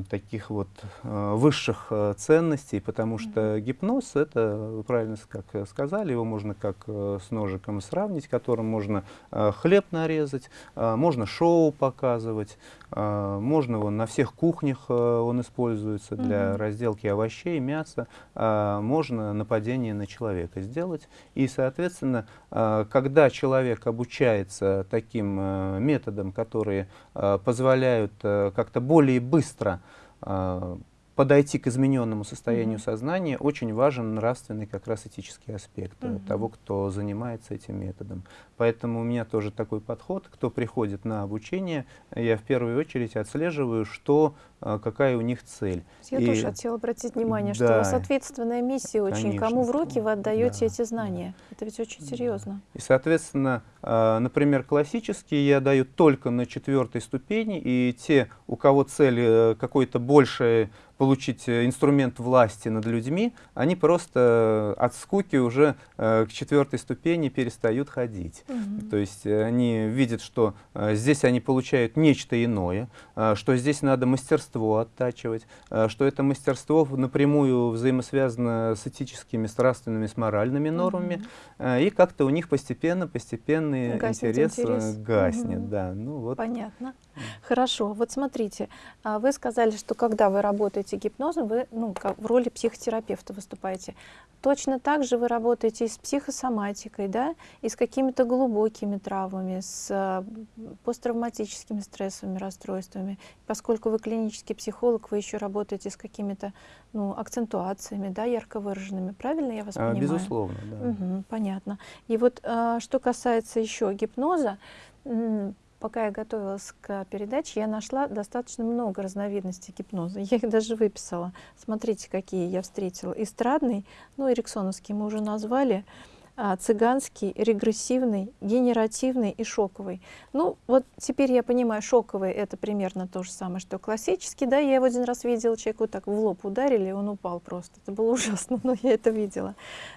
таких вот э, высших э, ценностей, потому что гипноз, это, вы правильно как сказали, его можно как э, с ножиком сравнить, которым можно хлеб нарезать, можно шоу показывать, можно он на всех кухнях он используется для разделки овощей, мяса, можно нападение на человека сделать. И, соответственно, когда человек обучается таким методам, которые позволяют как-то более быстро э, подойти к измененному состоянию mm -hmm. сознания, очень важен нравственный как раз этический аспект mm -hmm. того, кто занимается этим методом. Поэтому у меня тоже такой подход. Кто приходит на обучение, я в первую очередь отслеживаю, что а, какая у них цель. Я и, тоже хотела обратить внимание, да, что у вас ответственная миссия очень. Конечно. Кому в руки вы отдаете да, эти знания? Да. Это ведь очень серьезно. И, соответственно, а, например, классические я даю только на четвертой ступени, и те, у кого цель э, какой-то большая получить э, инструмент власти над людьми, они просто от скуки уже э, к четвертой ступени перестают ходить. Угу. То есть э, они видят, что здесь они получают нечто иное, что здесь надо мастерство оттачивать, что это мастерство напрямую взаимосвязано с этическими, с нравственными, с моральными нормами, угу. и как-то у них постепенно, постепенно интерес, интерес гаснет. Угу. Да, ну, вот. Понятно. Хорошо. Вот смотрите, а вы сказали, что когда вы работаете гипнозом, вы ну, в роли психотерапевта выступаете. Точно так же вы работаете и с психосоматикой, да, и с какими-то глубокими травмами, с а, посттравматическими стрессовыми расстройствами. Поскольку вы клинический психолог, вы еще работаете с какими-то ну, акцентуациями, да, ярко выраженными. Правильно я вас а, понимаю? Безусловно, да. Угу, понятно. И вот а, что касается еще гипноза, Пока я готовилась к передаче, я нашла достаточно много разновидностей гипноза. Я их даже выписала. Смотрите, какие я встретила. Эстрадный, ну, эриксоновский мы уже назвали, а, цыганский, регрессивный, генеративный и шоковый. Ну, вот теперь я понимаю, шоковый — это примерно то же самое, что классический. Да, я его один раз видела, человеку так в лоб ударили, он упал просто. Это было *laughs* ужасно, но я это видела.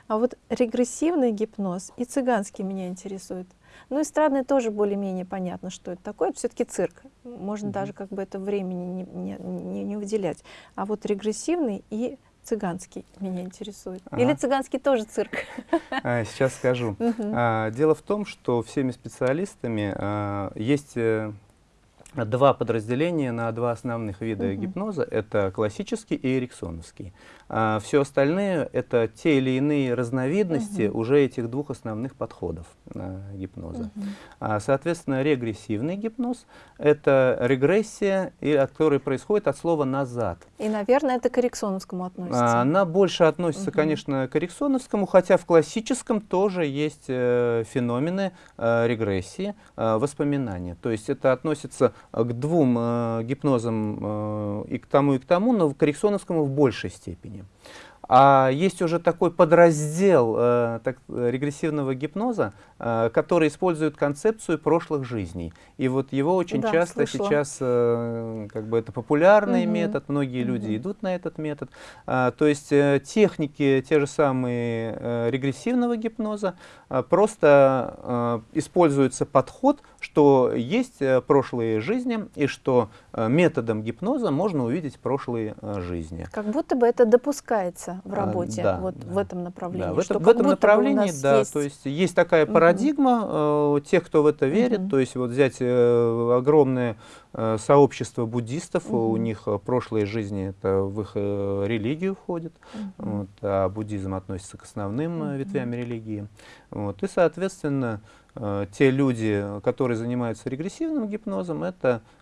А вот регрессивный гипноз и цыганский меня интересует. Ну, эстрадный тоже более-менее понятно, что это такое. Это все-таки цирк. Можно mm -hmm. даже как бы это времени не, не, не выделять. А вот регрессивный и цыганский меня интересует. Ага. Или цыганский тоже цирк? *laughs* А, сейчас скажу. А, дело в том, что всеми специалистами а, есть э, два подразделения на два основных вида угу. гипноза. Это классический и эриксоновский. А все остальные — это те или иные разновидности угу. уже этих двух основных подходов э, гипноза. Угу. А, соответственно, регрессивный гипноз — это регрессия, и, от которой происходит от слова «назад». И, наверное, это к эриксоновскому относится. А, она больше относится, угу. конечно, к эриксоновскому, хотя в классическом тоже есть э, феномены э, регрессии, э, воспоминания. То есть это относится к двум э, гипнозам, э, и к тому, и к тому, но к эриксоновскому в большей степени. А есть уже такой подраздел э, так, регрессивного гипноза, э, который использует концепцию прошлых жизней. И вот его очень да, часто слышала. сейчас, э, как бы это популярный угу. метод, многие угу. люди идут на этот метод. А, то есть э, техники, те же самые э, регрессивного гипноза, э, просто э, используется подход, что есть э, прошлые жизни и что э, методом гипноза можно увидеть прошлые э, жизни. Как будто бы это допускается в а, работе а, да, вот да. в этом направлении. Да, в, это, в этом направлении, да, есть... то есть есть такая парадигма угу. э, тех, кто в это верит, угу. то есть вот взять э, огромное э, сообщество буддистов, угу. у них прошлые жизни это в их э, религию входит, угу. вот, а буддизм относится к основным угу. ветвям религии, вот, и соответственно Э, те люди, которые занимаются регрессивным гипнозом, это э,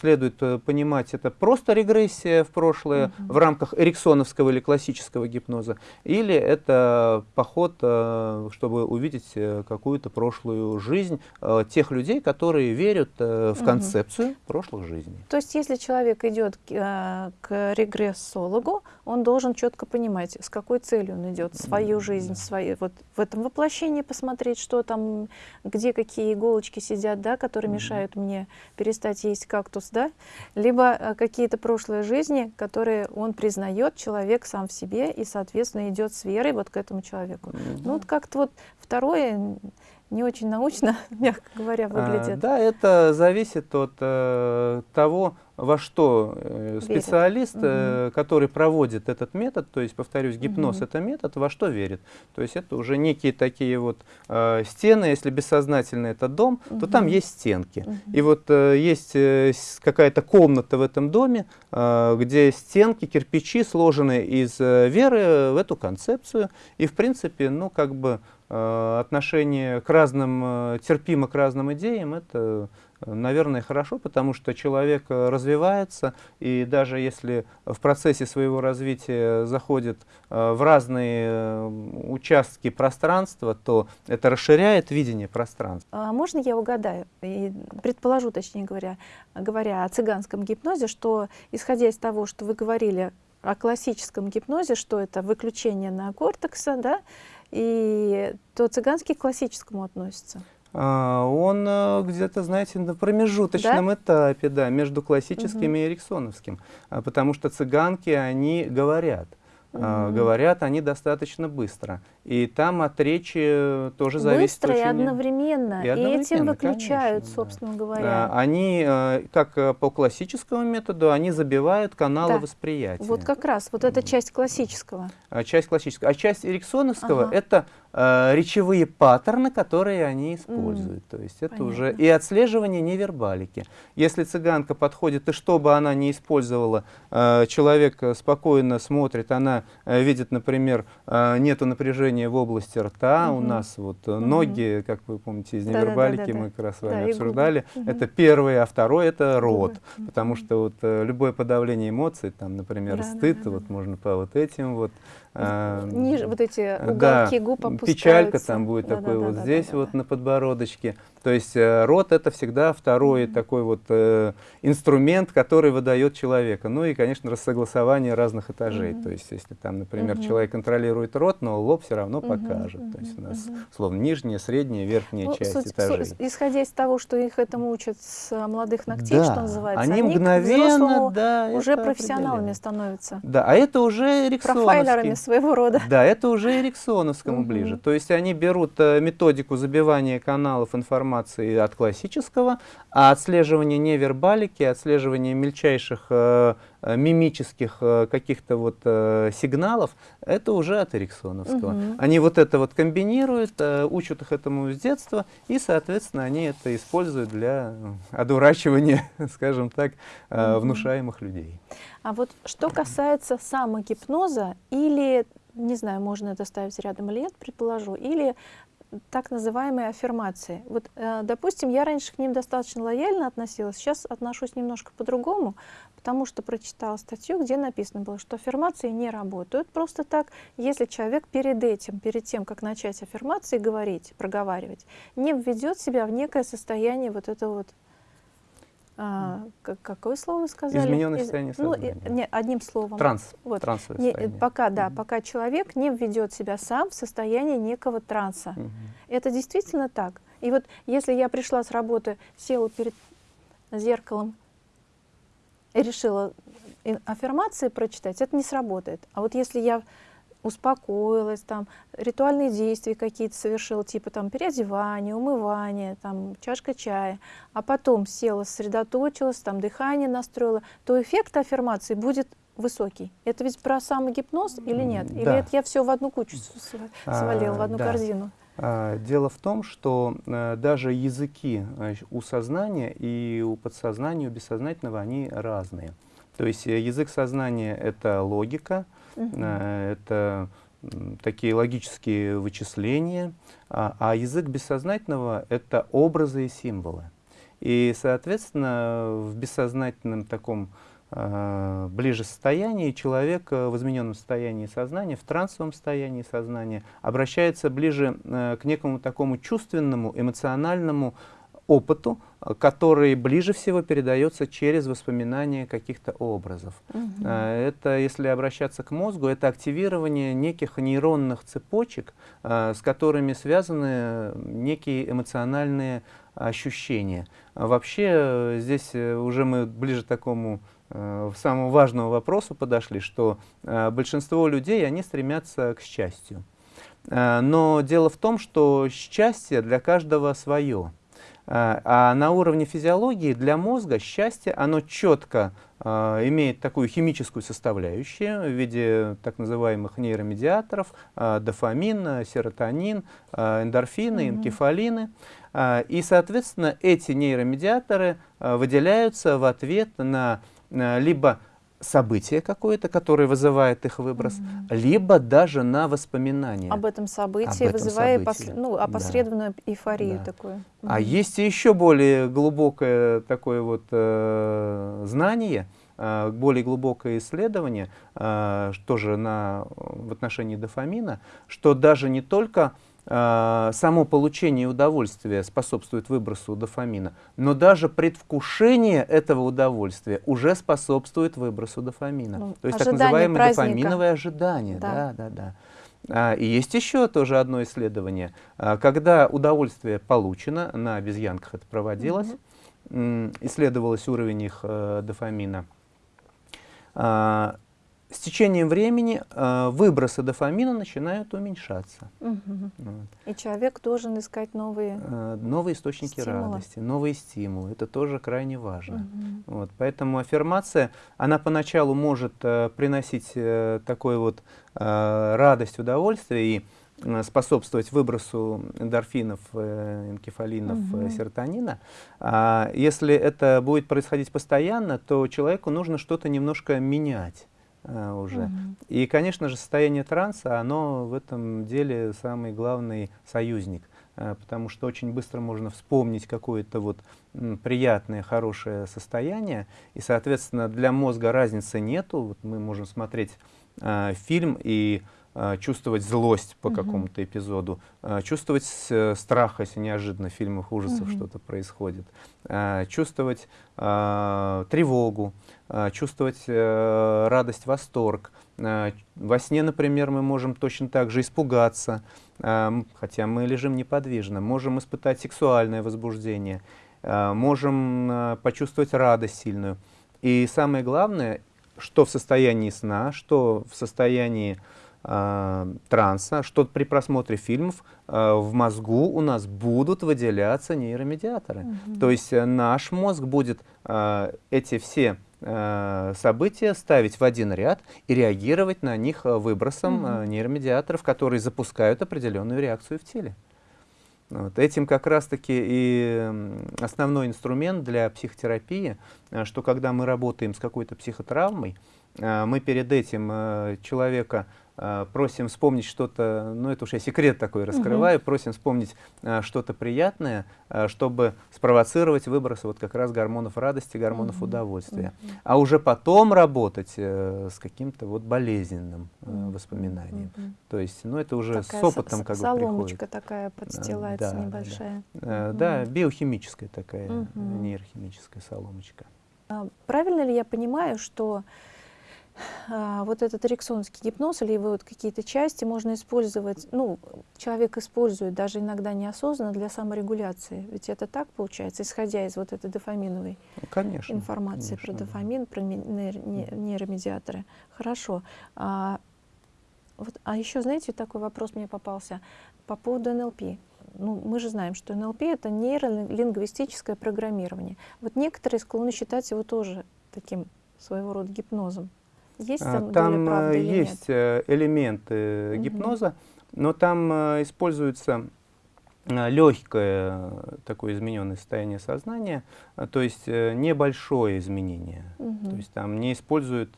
следует э, понимать, это просто регрессия в прошлое mm -hmm. в рамках эриксоновского или классического гипноза, или это поход, э, чтобы увидеть э, какую-то прошлую жизнь э, тех людей, которые верят э, в концепцию mm -hmm. прошлых жизней. То есть, если человек идет э, к регрессологу, он должен четко понимать, с какой целью он идет, свою жизнь, свои, вот в этом воплощении посмотреть, что там где какие иголочки сидят, да, которые mm -hmm. мешают мне перестать есть кактус, да, либо э, какие-то прошлые жизни, которые он признает, человек сам в себе, и, соответственно, идет с верой вот к этому человеку. Mm -hmm. Ну, вот как-то вот второе не очень научно, *laughs* мягко говоря, выглядит. А, да, это зависит от э, того, во что э, специалист, э, который проводит этот метод, то есть, повторюсь, гипноз угу. это метод, во что верит. То есть это уже некие такие вот э, стены, если бессознательно это дом, угу. то там есть стенки. Угу. И вот э, есть э, какая-то комната в этом доме, э, где стенки, кирпичи сложены из э, веры в эту концепцию. И в принципе, ну как бы отношение к разным, терпимо к разным идеям, это наверное, хорошо, потому что человек э, развивается, и даже если в процессе своего развития заходит э, в разные э, участки пространства, то это расширяет видение пространства. А можно я угадаю, и предположу, точнее говоря, говоря о цыганском гипнозе, что, исходя из того, что вы говорили о классическом гипнозе, что это выключение на кортекса, да, и то цыганский к классическому относится? А, он э, где-то, знаете, на промежуточном да? этапе, да, между классическим угу. и эриксоновским. А, потому что цыганки, они говорят. Угу. Говорят они достаточно быстро. И там от речи тоже Быстро зависит Быстро и одновременно. И, одновременно, и этим выключают, конечно, собственно да. говоря. Они, э, как э, по классическому методу, они забивают каналы да. восприятия. Вот как раз, вот эта часть классического. Часть классического. А часть эриксоновского ага. это э, речевые паттерны, которые они используют. Mm. То есть это Понятно. уже и отслеживание невербалики. Если цыганка подходит, и что бы она ни использовала, э, человек спокойно смотрит, она э, видит, например, э, нету напряжения в области рта, mm -hmm. у нас вот mm -hmm. ноги, как вы помните, из невербалики да, да, да, мы как раз с вами да, обсуждали, mm -hmm. это первое, а второе это рот, mm -hmm. потому что вот э, любое подавление эмоций, там, например, да, стыд, да, да, вот можно по вот этим вот Ниже вот эти уголки да, губ опускаются. Печалька там будет да, такой да, вот да, здесь да, вот да. на подбородочке. То есть э, рот это всегда второй mm -hmm. такой вот э, инструмент, который выдает человека. Ну и, конечно, рассогласование разных этажей. Mm -hmm. То есть если там, например, mm -hmm. человек контролирует рот, но лоб все равно mm -hmm. покажет. Mm -hmm. То есть у нас, mm -hmm. словно, нижняя, средняя, верхняя ну, часть суть, этажей. Суть, исходя из того, что их этому учат с молодых ногтей, да. что называется, они, они мгновенно да, уже профессионалами становятся. Да, а это уже Профайлерами своего рода. Да, это уже эриксоновскому ближе. То есть они берут э, методику забивания каналов информации от классического, а отслеживание невербалики, отслеживание мельчайших э, э, мимических э, каких-то вот э, сигналов, это уже от эриксоновского. Угу. Они вот это вот комбинируют, э, учат их этому с детства, и, соответственно, они это используют для одурачивания, *laughs* скажем так, э, угу. внушаемых людей. А вот что касается самогипноза или, не знаю, можно это ставить рядом или нет, предположу, или так называемые аффирмации. Вот, э, допустим, я раньше к ним достаточно лояльно относилась, сейчас отношусь немножко по-другому, потому что прочитала статью, где написано было, что аффирмации не работают. Просто так, если человек перед этим, перед тем, как начать аффирмации говорить, проговаривать, не введет себя в некое состояние вот этого вот а, как, какое слово вы сказали? Измененное состояние сознания. Ну, не, одним словом. Транс. Вот. Не, пока, да, mm -hmm. пока человек не введет себя сам в состояние некого транса. Mm -hmm. Это действительно так. И вот если я пришла с работы, села перед зеркалом и решила аффирмации прочитать, это не сработает. А вот если я успокоилась, там, ритуальные действия какие-то совершила, типа там переодевание, умывание, там, чашка чая, а потом села, сосредоточилась, там, дыхание настроила, то эффект аффирмации будет высокий. Это ведь про самогипноз или нет? Да. Или это я все в одну кучу свалила, а, в одну да. корзину? А, дело в том, что а, даже языки а, у сознания и у подсознания, у бессознательного, они разные. То есть э, язык сознания — это логика, Uh Это такие логические вычисления, а, а язык бессознательного — это образы и символы. И, соответственно, в бессознательном таком э, ближе состоянии человек в измененном состоянии сознания, в трансовом состоянии сознания обращается ближе э, к некому такому чувственному, эмоциональному опыту, который ближе всего передается через воспоминания каких-то образов. Угу. Это, если обращаться к мозгу, это активирование неких нейронных цепочек, а, с которыми связаны некие эмоциональные ощущения. Вообще, здесь э, уже мы ближе к такому э, самому важному вопросу подошли, что э, большинство людей, они стремятся к счастью. Но дело в том, что счастье для каждого свое. А, а на уровне физиологии для мозга счастье, оно четко э, имеет такую химическую составляющую в виде так называемых нейромедиаторов, э, дофамин, серотонин, эндорфины, энкефалины. И, соответственно, эти нейромедиаторы выделяются в ответ на либо событие какое-то, которое вызывает их выброс, угу. либо даже на воспоминания. Об этом событии, Об этом вызывая событии. Пос, ну, опосредованную да. эйфорию да. такую. Угу. А есть и еще более глубокое такое вот э, знание, э, более глубокое исследование, э, тоже на, в отношении дофамина, что даже не только э, само получение удовольствия способствует выбросу дофамина, но даже предвкушение этого удовольствия уже способствует выбросу дофамина. Ну, То есть так называемое праздника. дофаминовое ожидание. Да. Да, да, да. А, и есть еще тоже одно исследование. А, когда удовольствие получено, на обезьянках это проводилось, угу. исследовалось уровень их э, дофамина, а, с течением времени э, выбросы дофамина начинают уменьшаться. Угу. Вот. И человек должен искать новые, э, новые источники стимулы. радости, новые стимулы. Это тоже крайне важно. Угу. Вот. Поэтому аффирмация, она поначалу может э, приносить э, такой вот э, радость, удовольствие и э, способствовать выбросу эндорфинов, э, энкефалинов, угу. серотонина. А если это будет происходить постоянно, то человеку нужно что-то немножко менять. А, уже. Угу. И, конечно же, состояние транса, оно в этом деле самый главный союзник, а, потому что очень быстро можно вспомнить какое-то вот приятное, хорошее состояние, и, соответственно, для мозга разницы нету. Вот мы можем смотреть э, фильм и э, чувствовать злость по угу. какому-то эпизоду, э, чувствовать э, страх, если неожиданно в фильмах ужасов угу. что-то происходит, э, чувствовать э, тревогу, э, чувствовать э, радость, восторг. Э, во сне, например, мы можем точно так же испугаться, э, хотя мы лежим неподвижно, можем испытать сексуальное возбуждение, э, можем э, почувствовать радость сильную. И самое главное, что в состоянии сна, что в состоянии э, транса, что при просмотре фильмов э, в мозгу у нас будут выделяться нейромедиаторы. Mm То есть э, наш мозг будет э, эти все э, события ставить в один ряд и реагировать на них э, выбросом mm нейромедиаторов, которые запускают определенную реакцию в теле. Вот. Этим как раз-таки и основной инструмент для психотерапии, что когда мы работаем с какой-то психотравмой, мы перед этим человека просим вспомнить что-то, ну это уж я секрет такой раскрываю, угу. просим вспомнить а, что-то приятное, а, чтобы спровоцировать выбросы вот как раз гормонов радости, гормонов угу. удовольствия. Угу. А уже потом работать э, с каким-то вот болезненным э, воспоминанием. Угу. То есть, ну это уже такая с опытом как бы приходит. Соломочка такая подстилается да, небольшая. Да. Угу. да, биохимическая такая, угу. нейрохимическая соломочка. А, правильно ли я понимаю, что вот этот эриксонский гипноз или его вот какие-то части можно использовать, ну, человек использует даже иногда неосознанно для саморегуляции. Ведь это так получается, исходя из вот этой дофаминовой ну, конечно, информации конечно, про дофамин, про нейромедиаторы. Хорошо. А, вот, а еще, знаете, такой вопрос мне попался по поводу НЛП. Ну, мы же знаем, что НЛП — это нейролингвистическое программирование. Вот некоторые склонны считать его тоже таким своего рода гипнозом. Есть а, там, там правды есть нет? Э, элементы угу. гипноза, но там э, используется э, легкое такое измененное состояние сознания, то есть небольшое изменение. Угу. То есть там не используют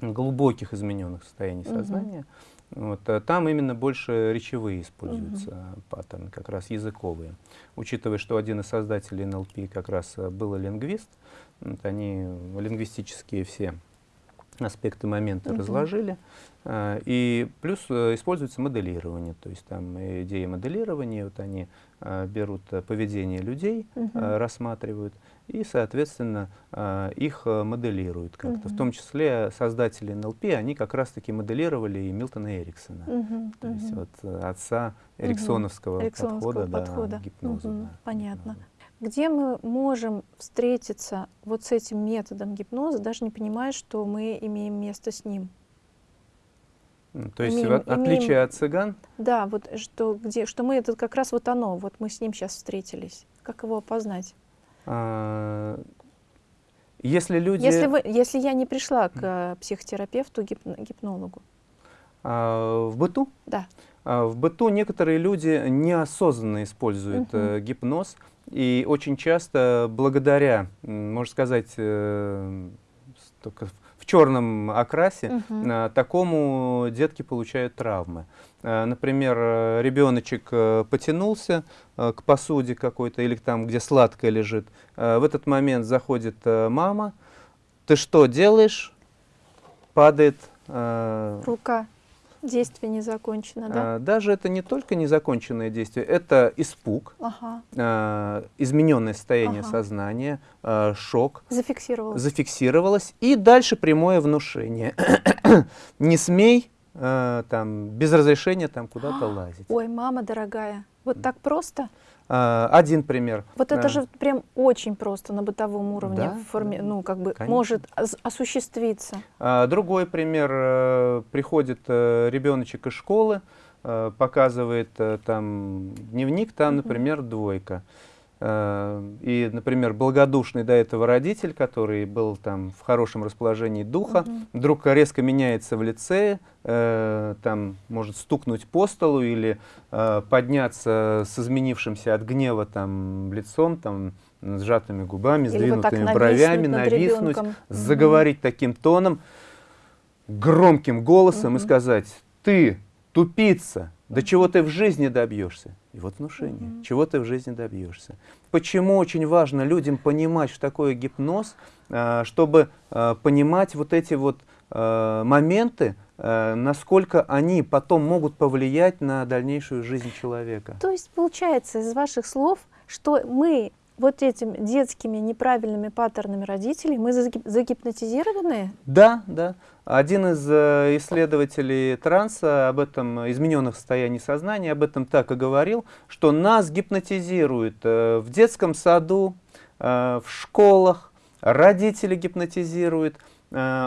глубоких измененных состояний угу. сознания. Вот, там именно больше речевые используются угу. паттерны, как раз языковые. Учитывая, что один из создателей НЛП как раз был лингвист, вот они лингвистические все аспекты момента угу. разложили. А, и плюс э, используется моделирование, то есть там идеи моделирования, вот они а, берут э, поведение людей, угу. рассматривают и, соответственно, их э, моделируют как-то. Угу. В том числе создатели НЛП, они как раз-таки моделировали и Милтона Эриксона, угу. то есть вот отца эриксоновского, угу. подхода, подхода. Да, гипноза. Угу. Да, Понятно. Гипноза где мы можем встретиться вот с этим методом гипноза, даже не понимая, что мы имеем место с ним. То есть имеем, в отличие имеем, от цыган? Да, вот что, где, что мы, это как раз вот оно, вот мы с ним сейчас встретились. Как его опознать? А, если люди... Если, вы, если я не пришла к э, психотерапевту, гип, гипнологу. А, в быту? Да. А, в быту некоторые люди неосознанно используют угу. гипноз, и очень часто благодаря, можно сказать, э, только в черном окрасе, Мгм. э, такому детки получают травмы. Э, Например, ребеночек потянулся к посуде какой-то или там, где сладкое лежит. В этот момент заходит мама. Ты что делаешь? Падает. Рука. Действие не закончено, да? э, Даже это не только незаконченное действие, это испуг, Ага. э, измененное состояние Ага. сознания, э, шок, Зафиксировалось. зафиксировалось, и дальше прямое внушение. *coughs* Не смей э, там, без разрешения там куда-то лазить. Ой, мама дорогая, вот так просто? А, Один пример. Вот это А, же прям очень просто на бытовом уровне, Да, в форме, да, ну, как бы конечно. может ос- осуществиться. а, Другой пример. э, Приходит э, ребеночек из школы, э, показывает э, там дневник, там, например, двойка. Э, И, например, благодушный до этого родитель, который был там в хорошем расположении духа, Мгм. вдруг резко меняется в лице, э, там может стукнуть по столу или э, подняться с изменившимся от гнева там лицом, там сжатыми губами, Или вот сдвинутыми нависнуть бровями, нависнуть, ребенком. Заговорить таким тоном, громким голосом и Мгм. сказать, ты тупица, до чего ты в жизни добьешься? И вот внушение, Мгм. чего ты в жизни добьешься. Почему очень важно людям понимать, что такое гипноз, а, чтобы а, понимать вот эти вот а, моменты, насколько они потом могут повлиять на дальнейшую жизнь человека. То есть получается из ваших слов, что мы вот этими детскими неправильными паттернами родителей, мы загип- загипнотизированы? Да, да. Один из э, исследователей транса об этом измененных состояний сознания об этом так и говорил, что нас гипнотизируют э, в детском саду, э, в школах, родители гипнотизируют,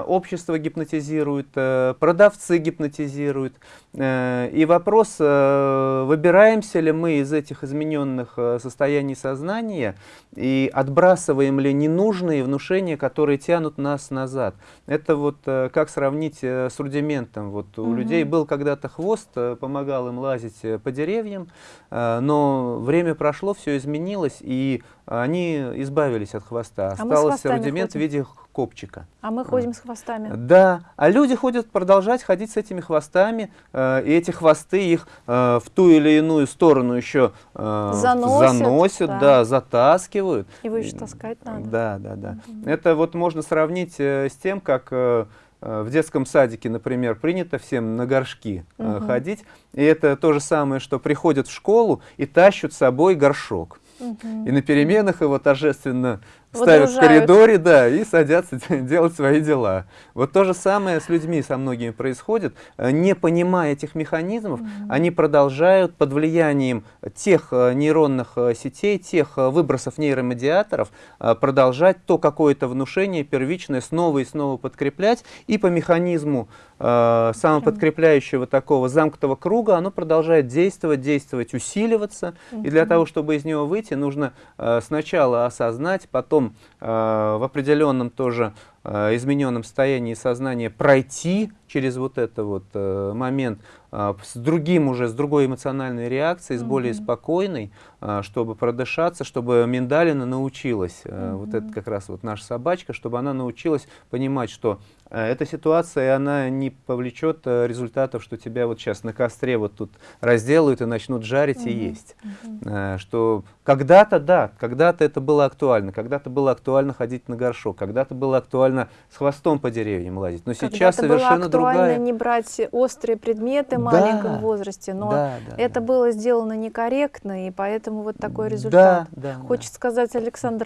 общество гипнотизирует, э, продавцы гипнотизируют. Э, И вопрос, э, выбираемся ли мы из этих измененных э, состояний сознания и отбрасываем ли ненужные внушения, которые тянут нас назад. Это вот э, как сравнить э, с рудиментом. Вот у Мгм. людей был когда-то хвост, э, помогал им лазить э, по деревьям, э, но время прошло, все изменилось, и они избавились от хвоста. А Остался рудимент в ходим. виде копчика. А мы ходим с хвостами. Да, а люди ходят продолжать ходить с этими хвостами, э, и эти хвосты их э, в ту или иную сторону еще э, Заносят, заносят, да. да, затаскивают. Его еще таскать надо. Да, да, да. Мгм. Это вот можно сравнить э, с тем, как э, э, в детском садике, например, принято всем на горшки э, Мгм. ходить, и это то же самое, что приходят в школу и тащат с собой горшок. Мгм. И на переменах его торжественно ставят в коридоре, да, и садятся *laughs* делать свои дела. Вот то же самое с людьми, со многими происходит. Э, Не понимая этих механизмов, Мгм. они продолжают под влиянием тех э, нейронных э, сетей, тех выбросов нейромедиаторов продолжать то какое-то внушение первичное снова и снова подкреплять. И по механизму э, самоподкрепляющего такого замкнутого круга оно продолжает действовать, действовать, усиливаться. И для того, чтобы из него выйти, нужно э, сначала осознать, потом э, в определенном тоже измененном состоянии сознания пройти через вот это вот э, момент э, с другим уже, с другой эмоциональной реакцией, с более спокойной, э, чтобы продышаться, чтобы миндалина научилась, э, вот это как раз вот наша собачка, чтобы она научилась понимать, что э, эта ситуация, она не повлечет э, результатов, что тебя вот сейчас на костре вот тут разделают и начнут жарить и Мгм. есть. Мгм. Э, что когда-то, да, когда-то это было актуально, когда-то было актуально ходить на горшок, когда-то было актуально с хвостом по деревьям лазить, но сейчас Когда-то было совершенно актуально другая. не брать острые предметы в Да, маленьком возрасте, но да, да, это да. было сделано некорректно, и поэтому вот такой результат. Да, да, Хочется сказать, Александр,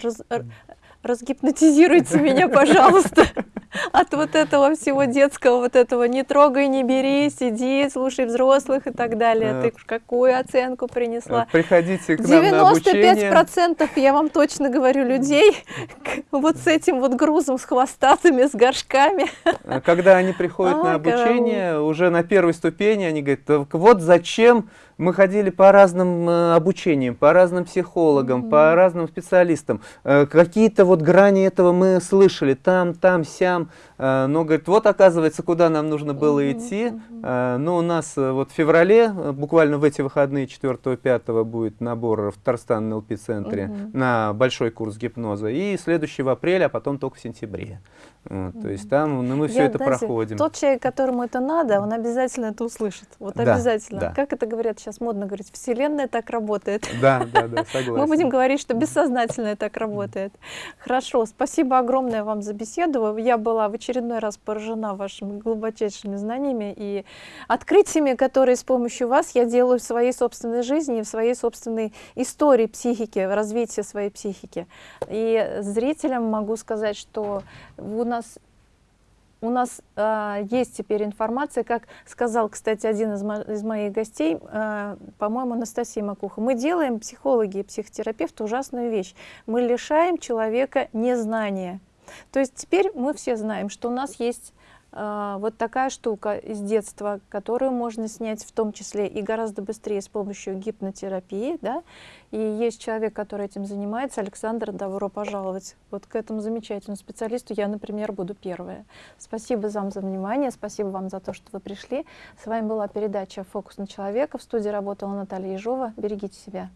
разгипнотизируйте меня, пожалуйста, от вот этого всего детского, вот этого «не трогай, не бери, сиди, слушай взрослых» и так далее. Ты какую оценку принесла? Э, Приходите к нам на обучение. 95% я вам точно говорю людей вот с этим вот грузом, с хвостатыми, с горшками. Когда они приходят на Ай, караул. обучение, уже на первой ступени, они говорят, «Так вот зачем мы ходили по разным э, обучениям, по разным психологам, по Мгм. разным специалистам. Э, Какие-то вот грани этого мы слышали, там, там, сям. Э, но говорит, вот оказывается, куда нам нужно было mm -hmm. идти. Э, но у нас вот в феврале, буквально в эти выходные 4-5 будет набор в Татарстан ЛП-центре mm -hmm. на большой курс гипноза. И следующий в апреле, а потом только в сентябре. Mm -hmm. То есть там ну, мы все Я, это знаете, проходим. Тот человек, которому это надо, он обязательно это услышит. Вот да, обязательно. Да. Как это говорят сейчас модно говорить, Вселенная так работает. Да, да, да, *laughs* согласен. Мы будем говорить, что бессознательно так работает. Хорошо, спасибо огромное вам за беседу. Я была в очередной раз поражена вашими глубочайшими знаниями и открытиями, которые с помощью вас я делаю в своей собственной жизни, в своей собственной истории психики, развития своей психики. И зрителям могу сказать, что у нас у нас э, есть теперь информация, как сказал, кстати, один из, мо из моих гостей, э, по-моему, Анастасия Макуха. Мы делаем, психологи и психотерапевты, ужасную вещь. Мы лишаем человека незнания. То есть теперь мы все знаем, что у нас есть вот такая штука из детства, которую можно снять в том числе и гораздо быстрее с помощью гипнотерапии. Да? И есть человек, который этим занимается, Александр, добро пожаловать. Вот к этому замечательному специалисту я, например, буду первая. Спасибо вам за внимание, спасибо вам за то, что вы пришли. С вами была передача «Фокус на человека». В студии работала Наталья Ежова. Берегите себя.